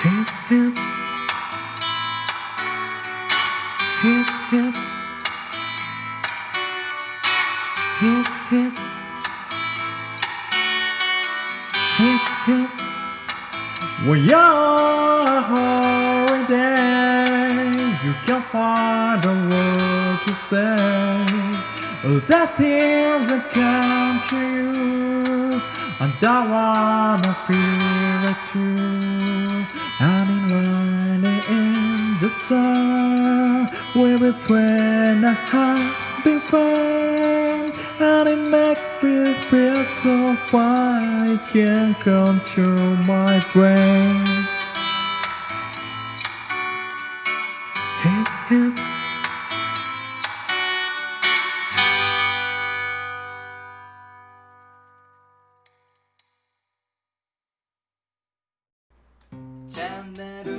Hip we are there, day You can find a word to say The things that come to you and I wanna feel it too and in light in the sun we friend a happy fun and it makes me feel so fine I can't control my brain. Hip hip " 잔나루